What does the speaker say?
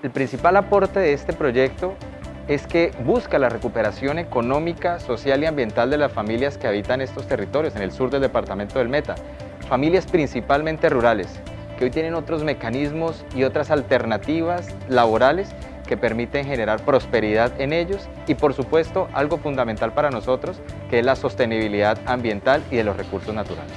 El principal aporte de este proyecto es que busca la recuperación económica, social y ambiental de las familias que habitan estos territorios en el sur del departamento del Meta, familias principalmente rurales, que hoy tienen otros mecanismos y otras alternativas laborales que permiten generar prosperidad en ellos y por supuesto algo fundamental para nosotros que es la sostenibilidad ambiental y de los recursos naturales.